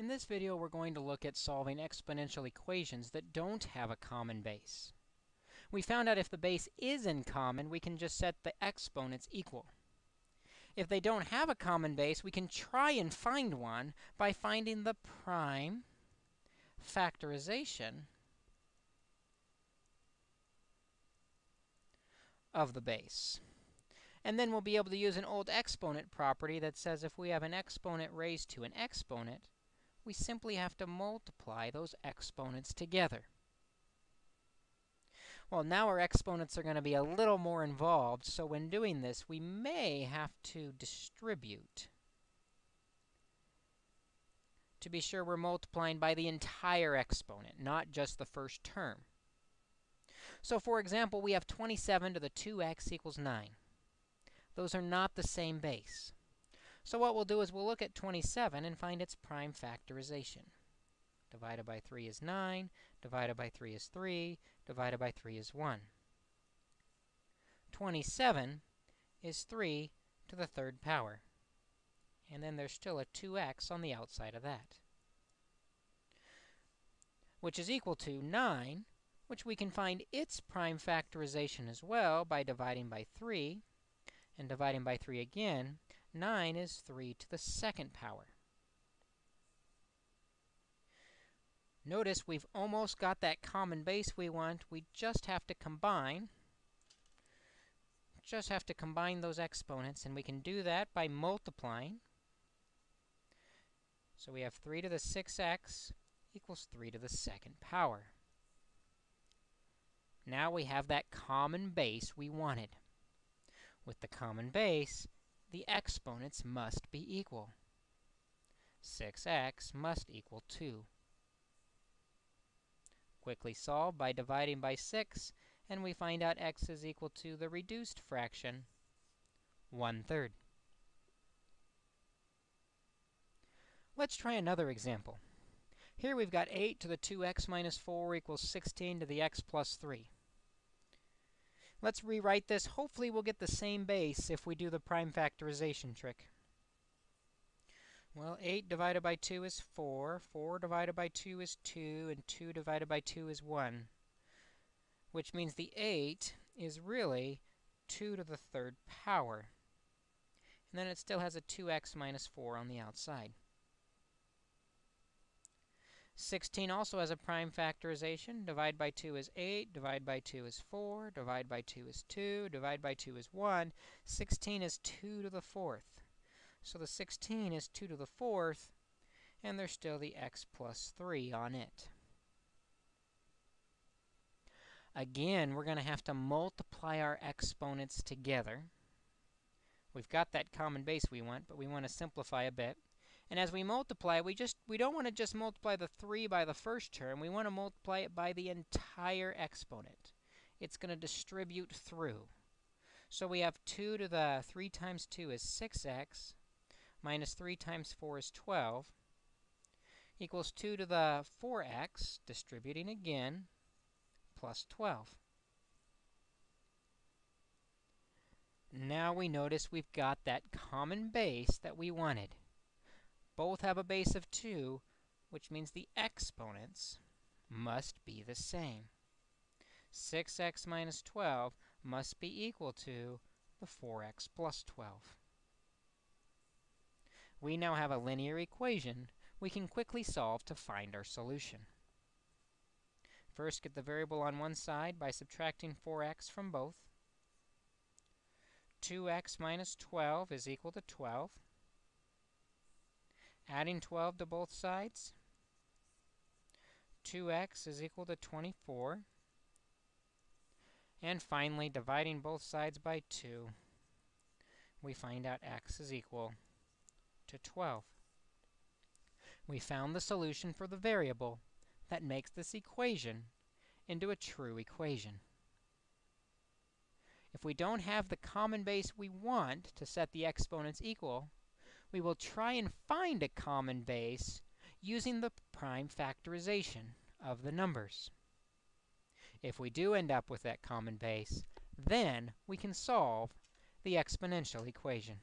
In this video, we're going to look at solving exponential equations that don't have a common base. We found out if the base is in common, we can just set the exponents equal. If they don't have a common base, we can try and find one by finding the prime factorization of the base. And then we'll be able to use an old exponent property that says if we have an exponent raised to an exponent, we simply have to multiply those exponents together. Well, now our exponents are going to be a little more involved, so when doing this, we may have to distribute to be sure we're multiplying by the entire exponent, not just the first term. So for example, we have 27 to the 2x equals 9. Those are not the same base. So what we'll do is we'll look at 27 and find its prime factorization. Divided by 3 is 9, divided by 3 is 3, divided by 3 is 1. 27 is 3 to the third power. And then there's still a 2x on the outside of that, which is equal to 9, which we can find its prime factorization as well by dividing by 3 and dividing by 3 again, 9 is 3 to the second power. Notice we've almost got that common base we want. We just have to combine just have to combine those exponents, and we can do that by multiplying. So we have 3 to the 6x equals 3 to the second power. Now we have that common base we wanted. With the common base, the exponents must be equal. 6x must equal 2. Quickly solve by dividing by 6, and we find out x is equal to the reduced fraction 1 third. Let's try another example. Here we've got 8 to the 2x minus 4 equals 16 to the x plus 3. Let's rewrite this. Hopefully, we'll get the same base if we do the prime factorization trick. Well, 8 divided by 2 is 4. 4 divided by 2 is 2. And 2 divided by 2 is 1. Which means the 8 is really 2 to the third power. And then it still has a 2x minus 4 on the outside. 16 also has a prime factorization. Divide by 2 is 8, divide by 2 is 4, divide by 2 is 2, divide by 2 is 1. 16 is 2 to the fourth. So the 16 is 2 to the fourth, and there's still the x plus 3 on it. Again, we're going to have to multiply our exponents together. We've got that common base we want, but we want to simplify a bit. And as we multiply, we just we don't want to just multiply the 3 by the first term. We want to multiply it by the entire exponent. It's going to distribute through. So we have 2 to the 3 times 2 is 6x, minus 3 times 4 is 12, equals 2 to the 4x, distributing again, plus 12. Now we notice we've got that common base that we wanted both have a base of 2, which means the exponents must be the same. 6x minus 12 must be equal to the 4x plus 12. We now have a linear equation we can quickly solve to find our solution. First, get the variable on one side by subtracting 4x from both. 2x minus 12 is equal to 12. Adding 12 to both sides, 2x is equal to 24. And finally, dividing both sides by 2, we find out x is equal to 12. We found the solution for the variable that makes this equation into a true equation. If we don't have the common base we want to set the exponents equal, we will try and find a common base using the prime factorization of the numbers. If we do end up with that common base, then we can solve the exponential equation.